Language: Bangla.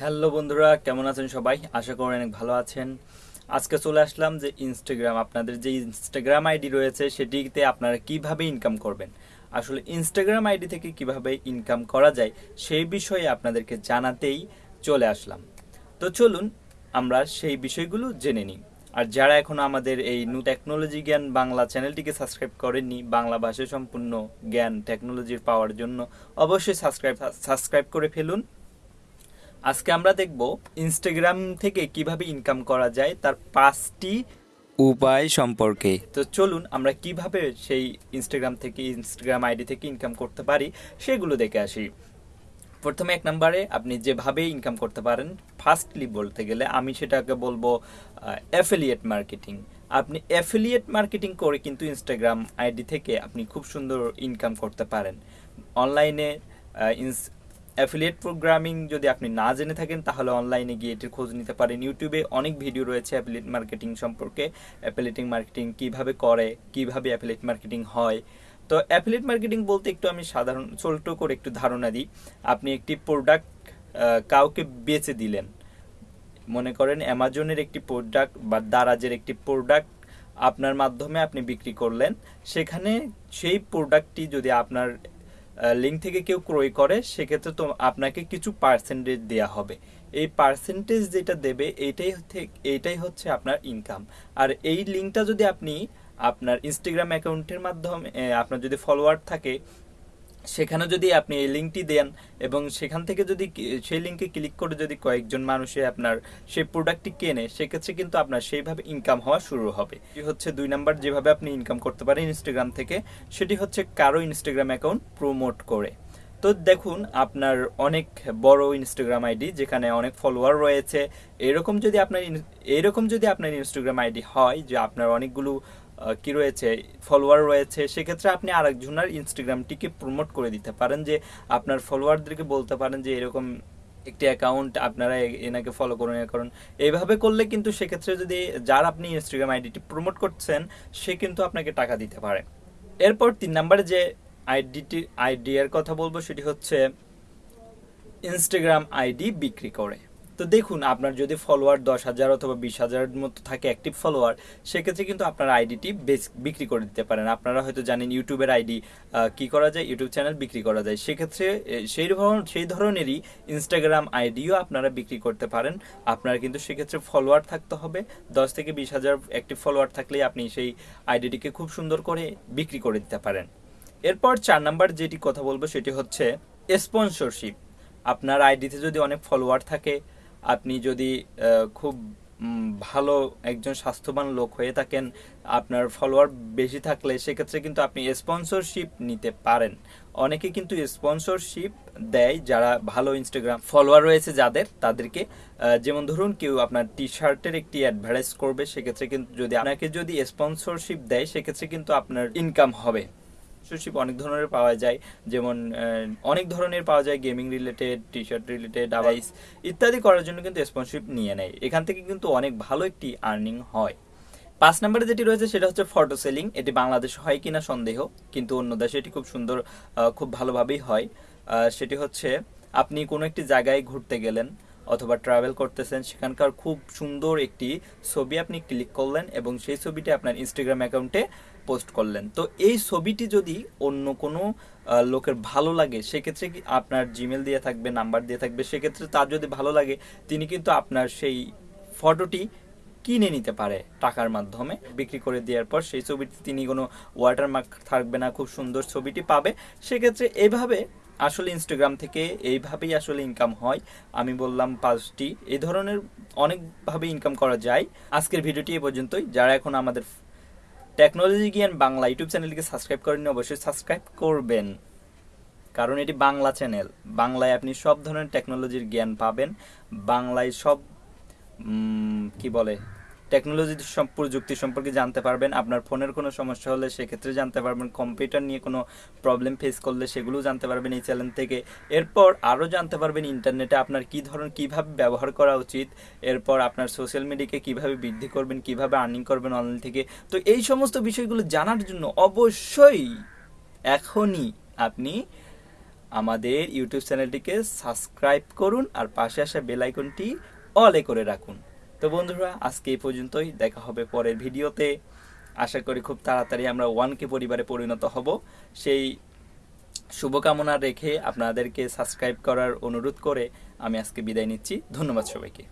হ্যালো বন্ধুরা, কেমন আছেন সবাই? আশা করি অনেক ভালো আছেন। আজকে চলে আসলাম যে ইনস্টাগ্রাম আপনাদের যে ইনস্টাগ্রাম আইডি রয়েছে, সেটিতে আপনারা কীভাবে ইনকাম করবেন? আসলে ইনস্টাগ্রাম আইডি থেকে কীভাবে ইনকাম করা যায়, সেই বিষয়ে আপনাদেরকে জানাতেই চলে আসলাম। তো চলুন, আমরা সেই বিষয়গুলো জেনে নিই। আর যারা এখনও আমাদের এই নু টেকনোলজি জ্ঞান বাংলা চ্যানেলটিকে সাবস্ক্রাইব করেননি, বাংলা ভাষা সম্পূর্ণ জ্ঞান টেকনোলজির পাওয়ার জন্য অবশ্যই সাবস্ক্রাইব সাবস্ক্রাইব করে ফেলুন। আজকে আমরা দেখব ইনস্টাগ্রাম থেকে কীভাবে ইনকাম করা যায় তার পাঁচটি উপায় সম্পর্কে। তো চলুন আমরা কীভাবে সেই ইনস্টাগ্রাম থেকে ইনস্টাগ্রাম আইডি থেকে ইনকাম করতে পারি সেগুলো দেখে আসি। প্রথমে এক নম্বরে আপনি যেভাবে ইনকাম করতে পারেন ফার্স্টলি বলতে গেলে আমি সেটাকে বলব অ্যাফিলিয়েট মার্কেটিং আপনি অ্যাফিলিয়েট মার্কেটিং করে কিন্তু ইনস্টাগ্রাম আইডি থেকে আপনি খুব সুন্দর ইনকাম করতে পারেন। অনলাইনে অ্যাফিলিয়েট প্রোগ্রামিং যদি আপনি না জেনে থাকেন, তাহলে অনলাইনে গিয়ে এটির খোঁজ নিতে পারেন। ইউটিউবে অনেক ভিডিও রয়েছে অ্যাফিলিয়েট মার্কেটিং সম্পর্কে। অ্যাফিলিয়েটিং মার্কেটিং কীভাবে করে, কীভাবে অ্যাফিলিয়েট মার্কেটিং হয়। তো অ্যাফিলিয়েট মার্কেটিং বলতে একটু আমি সাধারণ ছোট করে একটু ধারণা দিই। আপনি একটি প্রোডাক্ট কাউকে বেচে দিলেন। মনে করেন অ্যামাজনের একটি প্রোডাক্ট বা দারাজের একটি প্রোডাক্ট আপনার মাধ্যমে আপনি বিক্রি করলেন। সেখানে সেই প্রোডাক্টটি যদি আপনার লিঙ্ক থেকে কেউ ক্রয় করে, সেক্ষেত্রে তো আপনাকে কিছু পার্সেন্টেজ দেওয়া হবে। এই পার্সেন্টেজ যেটা দেবে এইটাই এইটাই হচ্ছে আপনার ইনকাম আর এই লিঙ্কটা যদি আপনি আপনার ইনস্টাগ্রাম অ্যাকাউন্টের মাধ্যমে আপনার যদি ফলোয়ার থাকে সেখানে যদি আপনি এই লিঙ্কটি দেন এবং সেখান থেকে যদি সেই লিঙ্কে ক্লিক করে যদি কয়েকজন মানুষে আপনার সেই প্রোডাক্টটি কেনে, সেক্ষেত্রে কিন্তু আপনার সেইভাবে ইনকাম হওয়া শুরু হবে। হচ্ছে দুই নাম্বার যেভাবে আপনি ইনকাম করতে পারেন ইনস্টাগ্রাম থেকে, সেটি হচ্ছে কারও ইনস্টাগ্রাম অ্যাকাউন্ট প্রমোট করে। তো দেখুন, আপনার অনেক বড় ইনস্টাগ্রাম আইডি যেখানে অনেক ফলোয়ার রয়েছে। এরকম যদি আপনার এরকম যদি আপনার ইনস্টাগ্রাম আইডি হয়, যে আপনার অনেকগুলো কি রয়েছে ফলোয়ার রয়েছে, সেক্ষেত্রে আপনি আরেকজনের ইনস্টাগ্রামটিকে প্রমোট করে দিতে পারেন যে আপনার ফলোয়ারদেরকে বলতে পারেন যে এরকম একটি অ্যাকাউন্ট আপনারা এনাকে ফলো করুন, এ করুন। এইভাবে করলে কিন্তু সেক্ষেত্রে যদি যার আপনি ইনস্টাগ্রাম আইডিটি প্রমোট করছেন, সে কিন্তু আপনাকে টাকা দিতে পারে। এরপর তিন নম্বরে যে আইডিটি আইডিয়ার কথা বলব, সেটি হচ্ছে ইনস্টাগ্রাম আইডি বিক্রি করে। তো দেখুন, আপনার যদি ফলোয়ার দশ হাজার অথবা বিশ হাজারের মতো থাকে অ্যাক্টিভ ফলোয়ার সেক্ষেত্রে কিন্তু আপনার আইডিটি বিক্রি করে দিতে পারেন। আপনারা হয়তো জানেন ইউটিউবের আইডি কি করা যায়? ইউটিউব চ্যানেল বিক্রি করা যায়। সেক্ষেত্রে সেই সেই ধরনেরই ইনস্টাগ্রাম আইডিও আপনারা বিক্রি করতে পারেন। আপনার কিন্তু সেক্ষেত্রে ফলোয়ার থাকতে হবে। দশ থেকে বিশ হাজার অ্যাক্টিভ ফলোয়ার থাকলেই আপনি সেই আইডিটিকে খুব সুন্দর করে বিক্রি করে দিতে পারেন। এরপর চার নাম্বার যেটি কথা বলব, সেটি হচ্ছে স্পন্সরশিপ আপনার আইডিতে যদি অনেক ফলোয়ার থাকে আপনি যদি খুব ভালো একজন স্বাস্থ্যবান লোক হয়ে থাকেন, আপনার ফলোয়ার বেশি থাকলে সেক্ষেত্রে কিন্তু আপনি স্পন্সরশিপ নিতে পারেন। অনেকে কিন্তু স্পন্সরশিপ দেয় যারা ভালো ইনস্টাগ্রাম ফলোয়ার রয়েছে যাদের, তাদেরকে যেমন ধরুন কেউ আপনার টি শার্টের একটি অ্যাডভার্টাইজ করবে, সেক্ষেত্রে কিন্তু যদি, আপনাকে যদি স্পন্সরশিপ দেয়, সেক্ষেত্রে কিন্তু আপনার ইনকাম হবে। স্পন্সরশিপ অনেক ধরনের পাওয়া যায়। যেমন অনেক ধরনের পাওয়া যায় gaming related T shirt related আইস ইত্যাদি করার জন্য কিন্তু স্পন্সরশিপ নিয়ে নেয়। এখান থেকে কিন্তু অনেক ভালো একটি আর্নিং হয়। পাঁচ নম্বরে যেটি রয়েছে সেটা হচ্ছে ফটো সেলিং এটি বাংলাদেশে হয় কিনা সন্দেহ কিন্তু অন্য দেশে এটি খুব সুন্দর খুব ভালোভাবেই হয়। সেটি হচ্ছে আপনি কোনো একটি জায়গায় ঘুরতে গেলেন অথবা ট্রাভেল করতেছেন সেখানকার খুব সুন্দর একটি ছবি আপনি ক্লিক করলেন এবং সেই ছবিটি আপনার ইনস্টাগ্রাম অ্যাকাউন্টে পোস্ট করলেন। তো এই ছবিটি যদি অন্য কোনো লোকের ভালো লাগে, সেক্ষেত্রে কি আপনার জিমেল দিয়ে থাকবে নাম্বার দিয়ে থাকবে, সেক্ষেত্রে তার যদি ভালো লাগে, তিনি কিন্তু আপনার সেই ফটোটি কিনে নিতে পারে টাকার মাধ্যমে। বিক্রি করে দেওয়ার পর সেই ছবিটি তিনি কোনো ওয়াটারমার্ক থাকবে না, খুব সুন্দর ছবিটি পাবে। সেক্ষেত্রে এইভাবে আসলে ইনস্টাগ্রাম থেকে এইভাবেই আসলে ইনকাম হয়। আমি বললাম পাঁচটি। এই ধরনের অনেকভাবে ইনকাম করা যায়। আজকের ভিডিওটি এ পর্যন্তই। যারা এখন আমাদের টেকনোলজি জ্ঞান বাংলা ইউটিউব চ্যানেলটিকে সাবস্ক্রাইব করেননি, অবশ্যই সাবস্ক্রাইব করবেন। কারণ এটি বাংলা চ্যানেল বাংলায় আপনি সব ধরনের টেকনোলজির জ্ঞান পাবেন। বাংলায় সব কি বলে টেকনোলজি প্রযুক্তি সম্পর্কে জানতে পারবেন। আপনার ফোনের কোনো সমস্যা হলে সেক্ষেত্রে জানতে পারবেন। কম্পিউটার নিয়ে কোনো প্রবলেম ফেস করলে সেগুলো জানতে পারবেন এই চ্যানেল থেকে। এরপর আরও জানতে পারবেন ইন্টারনেটে আপনার কী ধরনের কীভাবে ব্যবহার করা উচিত। এরপর আপনার সোশ্যাল মিডিয়াকে কীভাবে বৃদ্ধি করবেন, কীভাবে আর্নিং করবেন অনলাইন থেকে। তো এই সমস্ত বিষয়গুলো জানার জন্য অবশ্যই এখনই আপনি আমাদের ইউটিউব চ্যানেলটিকে সাবস্ক্রাইব করুন আর পাশে আসা বেল আইকনটি অলে করে রাখুন। তো বন্ধুরা, আজকে এই পর্যন্তই। দেখা হবে পরের ভিডিওতে। আশা করি খুব তাড়াতাড়ি আমরা ওয়ান কে পরিবারে পরিণত হব। সেই শুভকামনা রেখে আপনাদেরকে সাবস্ক্রাইব করার অনুরোধ করে আমি আজকে বিদায় নিচ্ছি। ধন্যবাদ সবাইকে।